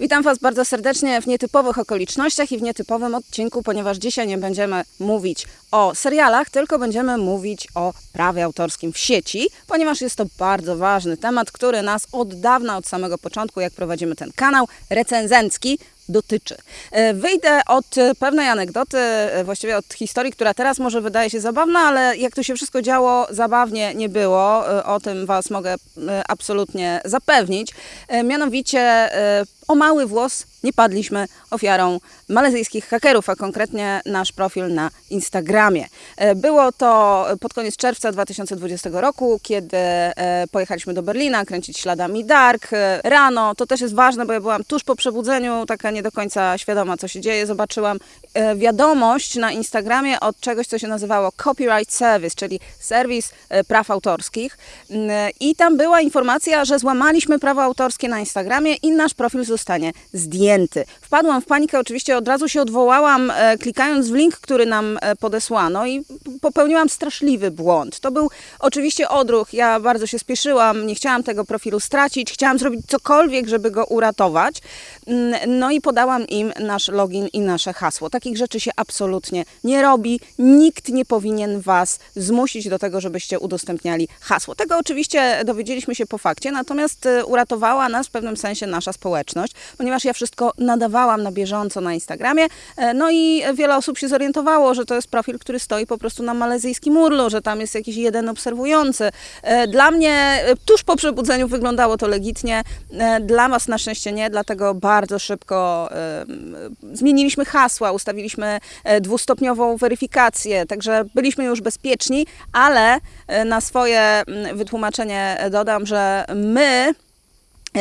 Witam Was bardzo serdecznie w nietypowych okolicznościach i w nietypowym odcinku, ponieważ dzisiaj nie będziemy mówić o serialach, tylko będziemy mówić o prawie autorskim w sieci, ponieważ jest to bardzo ważny temat, który nas od dawna, od samego początku, jak prowadzimy ten kanał recenzencki, dotyczy. E, Wyjdę od e, pewnej anegdoty, e, właściwie od historii, która teraz może wydaje się zabawna, ale jak to się wszystko działo, zabawnie nie było. O tym Was mogę absolutnie zapewnić. Mianowicie o mały włos nie padliśmy ofiarą malezyjskich hakerów, a konkretnie nasz profil na Instagramie. E, Było to pod koniec czerwca 2020 roku, kiedy e, pojechaliśmy do Berlina kręcić śladami Dark. E, Rano, to też jest ważne, bo ja byłam tuż po przebudzeniu, taka nie do końca świadoma, co się dzieje. Zobaczyłam wiadomość na Instagramie od czegoś, co się nazywało Copyright Service, czyli serwis praw autorskich. Mm, I tam była informacja, że złamaliśmy prawo autorskie na Instagramie i nasz profil zostanie zdjęty. Wpadłam w panikę, oczywiście od razu się odwołałam, e, klikając w link, który nam e, podesłano i popełniłam straszliwy błąd. To był oczywiście odruch, ja bardzo się spieszyłam, nie chciałam tego profilu stracić, chciałam zrobić cokolwiek, żeby go uratować. Mm, No i podałam im nasz login i nasze hasło. Takich rzeczy się absolutnie nie robi. Nikt nie powinien Was zmusić do tego, żebyście udostępniali hasło. Tego oczywiście dowiedzieliśmy się po fakcie, natomiast e, uratowała nas w pewnym sensie nasza społeczność, ponieważ ja wszystko nadawałam na bieżąco na Instagramie. e, No i wiele osób się zorientowało, że to jest profil, który stoi po prostu na malezyjskim urlu, że tam jest jakiś jeden obserwujący. E, Dla mnie e, tuż po przebudzeniu wyglądało to legitnie, dla Was na szczęście nie, dlatego bardzo szybko zmieniliśmy hasła, ustawiliśmy dwustopniową weryfikację, także byliśmy już bezpieczni, ale na swoje wytłumaczenie dodam, że my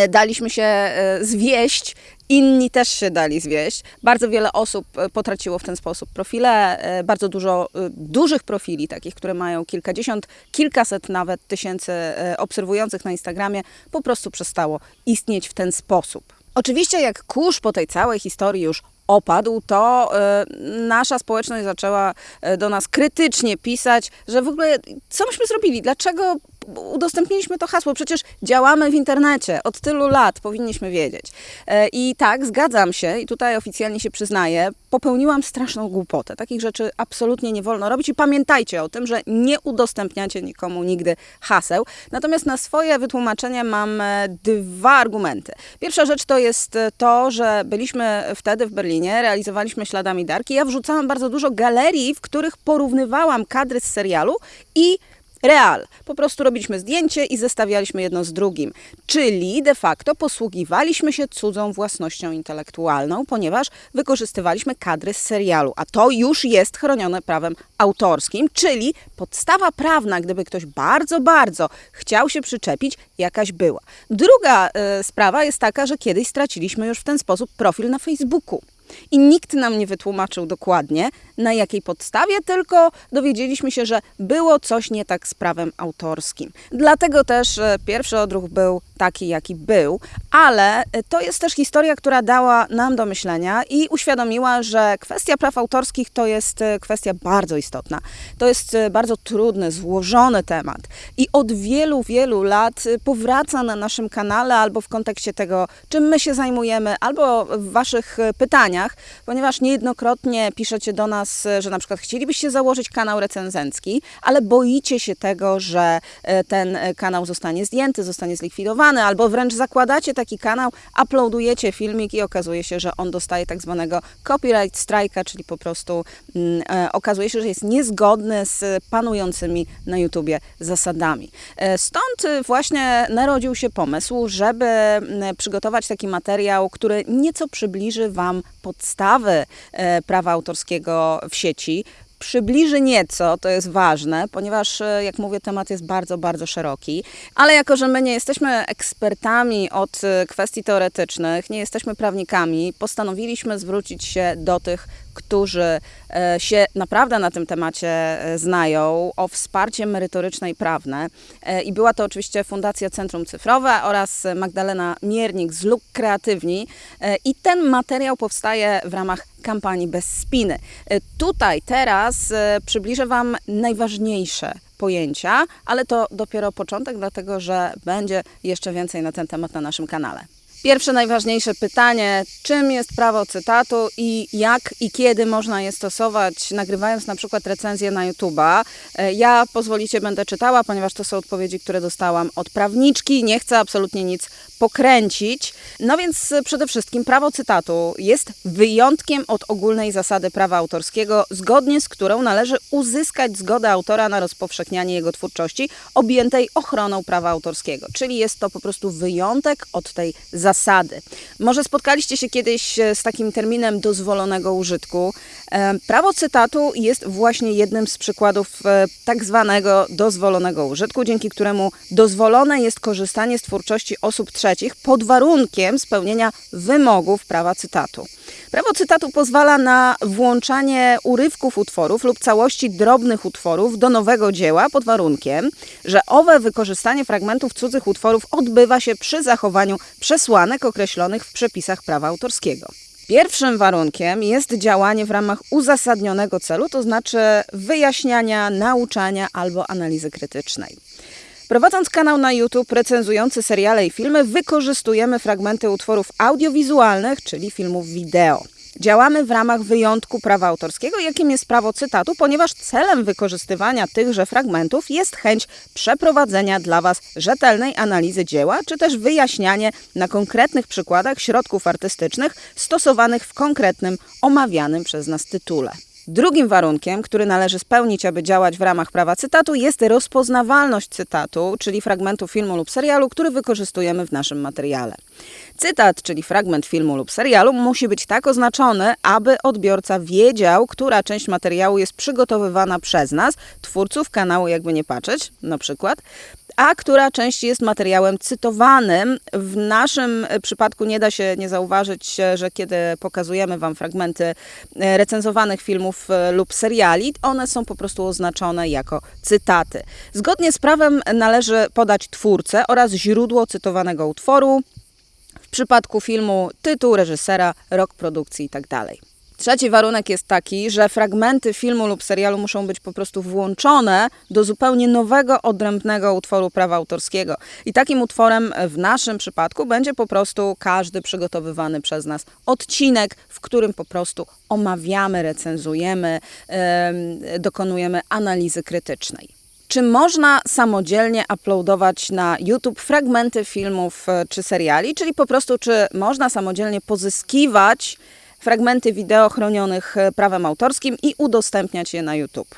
daliśmy się zwieść, inni też się dali zwieść. Bardzo wiele osób e, potraciło w ten sposób profile, e, bardzo dużo e, dużych profili, takich, które mają kilkadziesiąt, kilkaset nawet tysięcy obserwujących na Instagramie, po prostu przestało istnieć w ten sposób. Oczywiście jak kurz po tej całej historii już opadł, to nasza społeczność zaczęła do nas krytycznie pisać, że w ogóle co myśmy zrobili, dlaczego udostępniliśmy to hasło, przecież działamy w internecie od tylu lat, powinniśmy wiedzieć. E, I tak, zgadzam się i tutaj oficjalnie się przyznaję, popełniłam straszną głupotę. Takich rzeczy absolutnie nie wolno robić i pamiętajcie o tym, że nie udostępniacie nikomu nigdy haseł. Natomiast na swoje wytłumaczenie mam e, dwa argumenty. Pierwsza rzecz to jest e, to, że byliśmy wtedy w Berlinie, realizowaliśmy śladami Darki. Ja wrzucałam bardzo dużo galerii, w których porównywałam kadry z serialu i Real. Po prostu robiliśmy zdjęcie i zestawialiśmy jedno z drugim. Czyli de facto posługiwaliśmy się cudzą własnością intelektualną, ponieważ wykorzystywaliśmy kadry z serialu, a to już jest chronione prawem autorskim, czyli podstawa prawna, gdyby ktoś bardzo, bardzo chciał się przyczepić, jakaś była. Druga e, sprawa jest taka, że kiedyś straciliśmy już w ten sposób profil na Facebooku. I nikt nam nie wytłumaczył dokładnie, na jakiej podstawie, tylko dowiedzieliśmy się, że było coś nie tak z prawem autorskim. Dlatego też e, pierwszy odruch był taki, jaki był, ale e, to jest też historia, która dała nam do myślenia i uświadomiła, że kwestia praw autorskich to jest e, kwestia bardzo istotna. To jest bardzo trudny, złożony temat i od wielu, wielu lat powraca na naszym kanale albo w kontekście tego, czym my się zajmujemy, albo w Waszych e, ponieważ niejednokrotnie piszecie do nas, że na przykład chcielibyście założyć kanał recenzencki, ale boicie się tego, że e, ten e, kanał zostanie zdjęty, zostanie zlikwidowany, albo wręcz zakładacie taki kanał, uploadujecie filmik i okazuje się, że on dostaje tak zwanego copyright strike'a, czyli po prostu mm, e, okazuje się, że jest niezgodny z panującymi na YouTubie zasadami. Stąd właśnie narodził się pomysł, żeby mm, przygotować taki materiał, który nieco przybliży Wam podstawy e, prawa autorskiego w sieci, przybliży nieco, to jest ważne, ponieważ, e, jak mówię, temat jest bardzo, bardzo szeroki. Ale jako, że my nie jesteśmy ekspertami od e, kwestii teoretycznych, nie jesteśmy prawnikami, postanowiliśmy zwrócić się do tych, którzy e, się naprawdę na tym temacie e, znają, o wsparcie merytoryczne i prawne. E, I była to oczywiście Fundacja Centrum Cyfrowe oraz Magdalena Miernik z Luk Kreatywni. I ten materiał powstaje w ramach kampanii Bez Spiny. Tutaj teraz przybliżę Wam najważniejsze pojęcia, ale to dopiero początek, dlatego że będzie jeszcze więcej na ten temat na naszym kanale. Pierwsze najważniejsze pytanie, czym jest prawo cytatu i jak i kiedy można je stosować, nagrywając na przykład recenzję na YouTube'a. E, ja pozwolicie będę czytała, ponieważ to są odpowiedzi, które dostałam od prawniczki, nie chcę absolutnie nic pokręcić. No więc przede wszystkim prawo cytatu jest wyjątkiem od ogólnej zasady prawa autorskiego, zgodnie z którą należy uzyskać zgodę autora na rozpowszechnianie jego twórczości objętej ochroną prawa autorskiego. Czyli jest to po prostu wyjątek od tej zasady. Może spotkaliście się kiedyś z takim terminem dozwolonego użytku. E, prawo cytatu jest właśnie jednym z przykładów e, tak zwanego dozwolonego użytku, dzięki któremu dozwolone jest korzystanie z twórczości osób trzecich pod warunkiem spełnienia wymogów prawa cytatu. Prawo cytatu pozwala na włączanie urywków utworów lub całości drobnych utworów do nowego dzieła pod warunkiem, że owe wykorzystanie fragmentów cudzych utworów odbywa się przy zachowaniu przesłanek określonych w przepisach prawa autorskiego. Pierwszym warunkiem jest działanie w ramach uzasadnionego celu, to znaczy wyjaśniania, nauczania albo analizy krytycznej. Prowadząc kanał na YouTube recenzujący seriale i filmy, wykorzystujemy fragmenty utworów audiowizualnych, czyli filmów wideo. Działamy w ramach wyjątku prawa autorskiego, jakim jest prawo cytatu, ponieważ celem wykorzystywania tychże fragmentów jest chęć przeprowadzenia dla Was rzetelnej analizy dzieła, czy też wyjaśnianie na konkretnych przykładach środków artystycznych stosowanych w konkretnym, omawianym przez nas tytule. Drugim warunkiem, który należy spełnić, aby działać w ramach prawa cytatu, jest rozpoznawalność cytatu, czyli fragmentu filmu lub serialu, który wykorzystujemy w naszym materiale. Cytat, czyli fragment filmu lub serialu, musi być tak oznaczony, aby odbiorca wiedział, która część materiału jest przygotowywana przez nas, twórców kanału, jakby nie patrzeć, na przykład, a która część jest materiałem cytowanym. W naszym przypadku nie da się nie zauważyć, że kiedy pokazujemy Wam fragmenty e, recenzowanych filmów e, lub seriali, one są po prostu oznaczone jako cytaty. Zgodnie z prawem należy podać twórcę oraz źródło cytowanego utworu, w przypadku filmu tytuł reżysera, rok produkcji itd. Trzeci warunek jest taki, że fragmenty filmu lub serialu muszą być po prostu włączone do zupełnie nowego, odrębnego utworu prawa autorskiego. I takim utworem w naszym przypadku będzie po prostu każdy przygotowywany przez nas odcinek, w którym po prostu omawiamy, recenzujemy, yy, dokonujemy analizy krytycznej. Czy można samodzielnie uploadować na YouTube fragmenty filmów e, czy seriali, czyli po prostu czy można samodzielnie pozyskiwać fragmenty wideo chronionych e, prawem autorskim i udostępniać je na YouTube?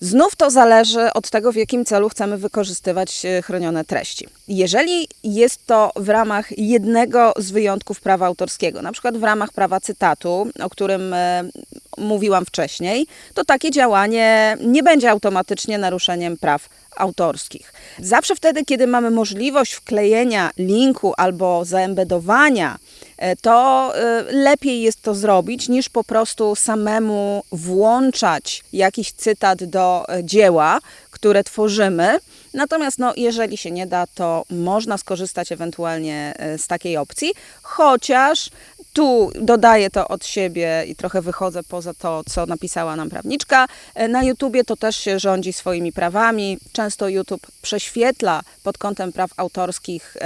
Znów to zależy od tego, w jakim celu chcemy wykorzystywać e, chronione treści. Jeżeli jest to w ramach jednego z wyjątków prawa autorskiego, na przykład w ramach prawa cytatu, o którym e, mówiłam wcześniej, to takie działanie nie będzie automatycznie naruszeniem praw autorskich. Zawsze wtedy, kiedy mamy możliwość wklejenia linku albo zaembedowania, to e, lepiej jest to zrobić niż po prostu samemu włączać jakiś cytat do e, dzieła, które tworzymy. Natomiast no, jeżeli się nie da, to można skorzystać ewentualnie z takiej opcji, chociaż tu dodaję to od siebie i trochę wychodzę poza to, co napisała nam prawniczka. E, na YouTubie to też się rządzi swoimi prawami. Często YouTube prześwietla pod kątem praw autorskich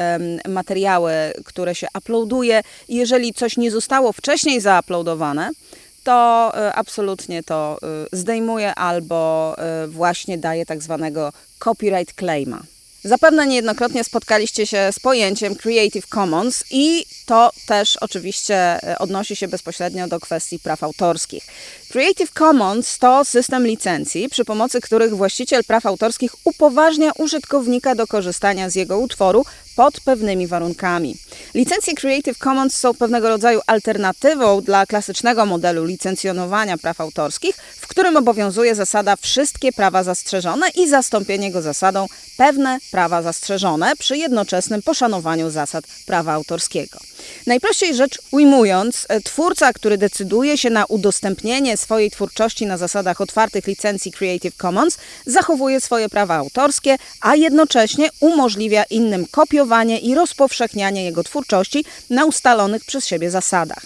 materiały, które się uploaduje. Jeżeli coś nie zostało wcześniej zauploadowane, to e, absolutnie to e, zdejmuje albo właśnie daje tak zwanego copyright claima. Zapewne niejednokrotnie spotkaliście się z pojęciem Creative Commons i to też oczywiście e, odnosi się bezpośrednio do kwestii praw autorskich. Creative Commons to system licencji, przy pomocy których właściciel praw autorskich upoważnia użytkownika do korzystania z jego utworu pod pewnymi warunkami. Licencje Creative Commons są pewnego rodzaju alternatywą dla klasycznego modelu licencjonowania praw autorskich, w którym obowiązuje zasada wszystkie prawa zastrzeżone i zastąpienie go zasadą pewne prawa zastrzeżone przy jednoczesnym poszanowaniu zasad prawa autorskiego. Najprościej rzecz ujmując, e, twórca, który decyduje się na udostępnienie swojej twórczości na zasadach otwartych licencji Creative Commons, zachowuje swoje prawa autorskie, a jednocześnie umożliwia innym kopiowanie i rozpowszechnianie jego twórczości na ustalonych przez siebie zasadach.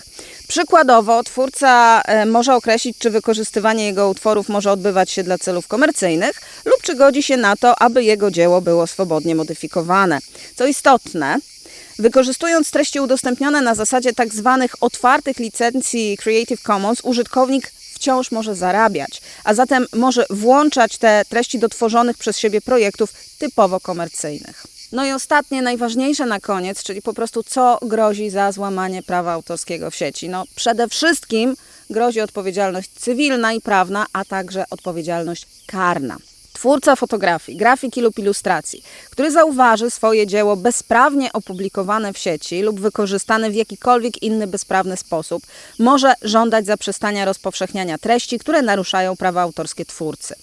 Przykładowo, twórca e, może określić, czy wykorzystywanie jego utworów może odbywać się dla celów komercyjnych, lub czy godzi się na to, aby jego dzieło było swobodnie modyfikowane. Co istotne, Wykorzystując treści udostępnione na zasadzie tak zwanych otwartych licencji Creative Commons, użytkownik wciąż może zarabiać, a zatem może włączać te treści do tworzonych przez siebie projektów typowo komercyjnych. No i ostatnie, najważniejsze na koniec, czyli po prostu co grozi za złamanie prawa autorskiego w sieci. No przede wszystkim grozi odpowiedzialność cywilna i prawna, a także odpowiedzialność karna. Twórca fotografii, grafiki lub ilustracji, który zauważy swoje dzieło bezprawnie opublikowane w sieci lub wykorzystane w jakikolwiek inny bezprawny sposób, może żądać zaprzestania rozpowszechniania treści, które naruszają prawa autorskie twórcy.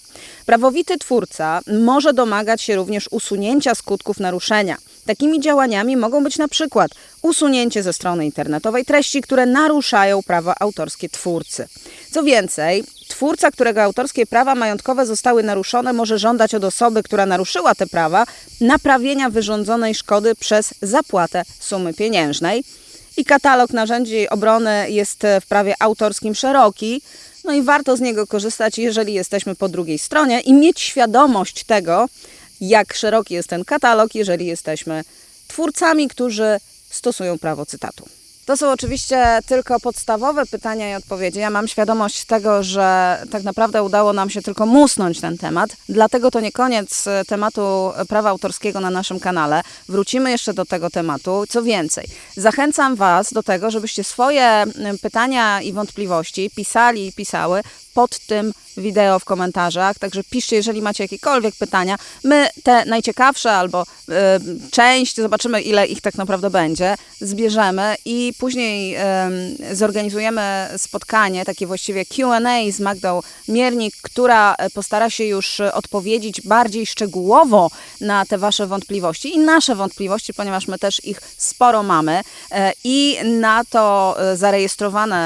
Prawowity twórca może domagać się również usunięcia skutków naruszenia. Takimi działaniami mogą być na przykład usunięcie ze strony internetowej treści, które naruszają prawa autorskie twórcy. Co więcej, twórca, którego autorskie prawa majątkowe zostały naruszone, może żądać od osoby, która naruszyła te prawa, naprawienia wyrządzonej szkody przez zapłatę sumy pieniężnej. I katalog narzędzi obrony jest w prawie autorskim szeroki. No i warto z niego korzystać, jeżeli jesteśmy po drugiej stronie i mieć świadomość tego, jak szeroki jest ten katalog, jeżeli jesteśmy twórcami, którzy stosują prawo cytatu. To są oczywiście tylko podstawowe pytania i odpowiedzi. Ja mam świadomość tego, że tak naprawdę udało nam się tylko musnąć ten temat, dlatego to nie koniec e, tematu prawa autorskiego na naszym kanale. Wrócimy jeszcze do tego tematu. Co więcej, zachęcam Was do tego, żebyście swoje pytania i wątpliwości pisali i pisały pod tym wideo w komentarzach. Także piszcie, jeżeli macie jakiekolwiek pytania. My te najciekawsze albo y, część, zobaczymy ile ich tak naprawdę będzie, zbierzemy i później y, zorganizujemy spotkanie, takie właściwie QA z Magdą Miernik, która postara się już odpowiedzieć bardziej szczegółowo na te Wasze wątpliwości i nasze wątpliwości, ponieważ my też ich sporo mamy. Y, I na to zarejestrowane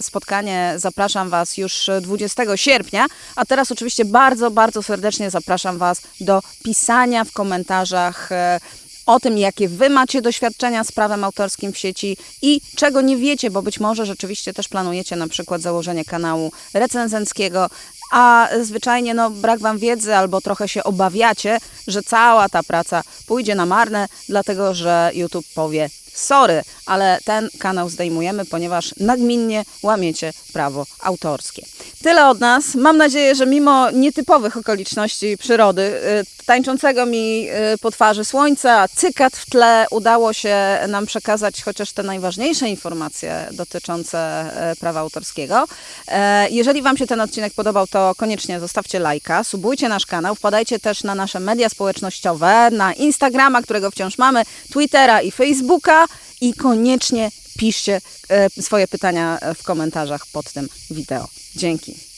spotkanie zapraszam Was już 20 sierpnia. A teraz oczywiście bardzo, bardzo serdecznie zapraszam Was do pisania w komentarzach e, o tym, jakie Wy macie doświadczenia z prawem autorskim w sieci i czego nie wiecie, bo być może rzeczywiście też planujecie na przykład założenie kanału recenzenckiego, a zwyczajnie no, brak Wam wiedzy albo trochę się obawiacie, że cała ta praca pójdzie na marne, dlatego że YouTube powie sorry, ale ten kanał zdejmujemy, ponieważ nagminnie łamiecie prawo autorskie. Tyle od nas. Mam nadzieję, że mimo nietypowych okoliczności przyrody, y, tańczącego mi y, po twarzy słońca, cykat w tle, udało się nam przekazać chociaż te najważniejsze informacje dotyczące y, prawa autorskiego. E, jeżeli Wam się ten odcinek podobał, to koniecznie zostawcie lajka, subujcie nasz kanał, wpadajcie też na nasze media społecznościowe, na Instagrama, którego wciąż mamy, Twittera i Facebooka i koniecznie piszcie e, swoje pytania w komentarzach pod tym wideo. Dzięki.